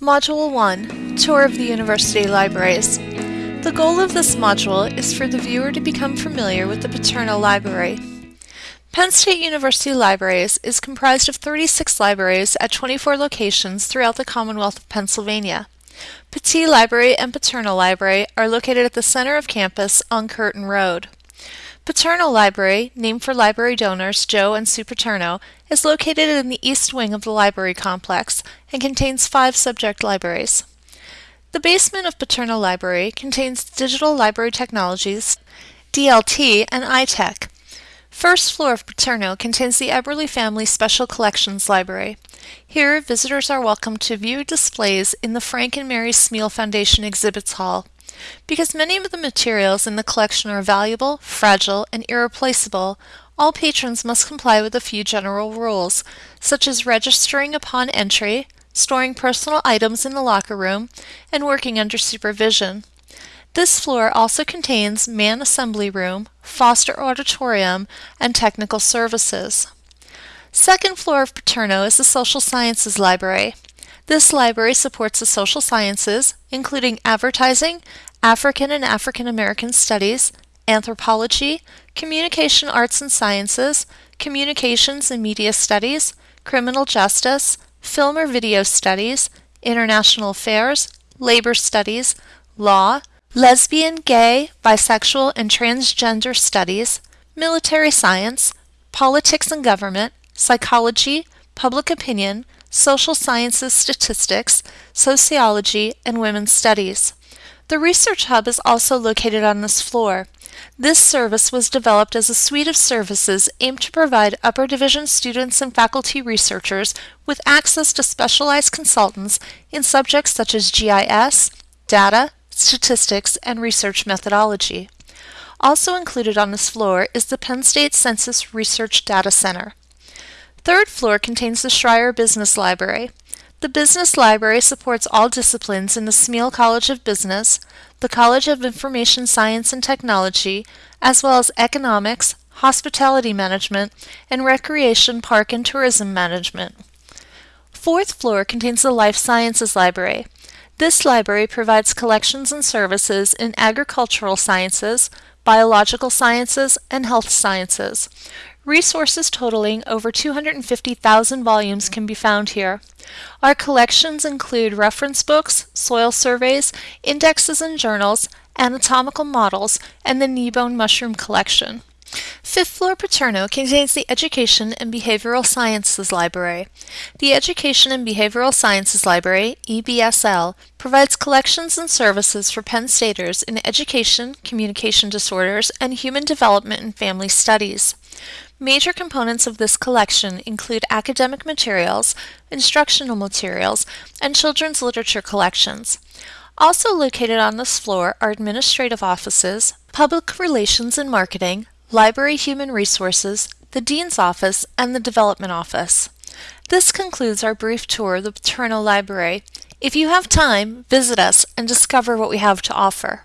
Module 1 Tour of the University Libraries. The goal of this module is for the viewer to become familiar with the Paterno Library. Penn State University Libraries is comprised of 36 libraries at 24 locations throughout the Commonwealth of Pennsylvania. Pattee Library and Paterno Library are located at the center of campus on Curtin Road. Paterno Library, named for library donors Joe and Sue Paterno, is located in the east wing of the library complex and contains five subject libraries. The basement of Paterno Library contains Digital Library Technologies, DLT, and iTech. First floor of Paterno contains the Eberly Family Special Collections Library. Here, visitors are welcome to view displays in the Frank and Mary Smeal Foundation Exhibits Hall. Because many of the materials in the collection are valuable, fragile, and irreplaceable, all patrons must comply with a few general rules, such as registering upon entry, storing personal items in the locker room, and working under supervision. This floor also contains man assembly room, Foster auditorium, and technical services. Second floor of Paterno is the Social Sciences Library. This library supports the social sciences, including advertising, African and African American Studies, Anthropology, Communication Arts and Sciences, Communications and Media Studies, Criminal Justice, Film or Video Studies, International Affairs, Labor Studies, Law, Lesbian, Gay, Bisexual, and Transgender Studies, Military Science, Politics and Government, Psychology, Public Opinion, Social Sciences Statistics, Sociology, and Women's Studies. The Research Hub is also located on this floor. This service was developed as a suite of services aimed to provide upper division students and faculty researchers with access to specialized consultants in subjects such as GIS, data, statistics, and research methodology. Also included on this floor is the Penn State Census Research Data Center. Third floor contains the Schreyer Business Library. The Business Library supports all disciplines in the Smeal College of Business, the College of Information Science and Technology, as well as Economics, Hospitality Management, and Recreation, Park, and Tourism Management. Fourth floor contains the Life Sciences Library. This library provides collections and services in agricultural sciences, biological sciences, and health sciences. Resources totaling over 250,000 volumes can be found here. Our collections include reference books, soil surveys, indexes and journals, anatomical models, and the Kneebone Mushroom Collection. Fifth floor Paterno contains the Education and Behavioral Sciences Library. The Education and Behavioral Sciences Library, EBSL, provides collections and services for Penn Staters in education, communication disorders, and human development and family studies. Major components of this collection include academic materials, instructional materials, and children's literature collections. Also located on this floor are administrative offices, public relations and marketing, library human resources, the Dean's Office, and the Development Office. This concludes our brief tour of the Paterno Library. If you have time, visit us and discover what we have to offer.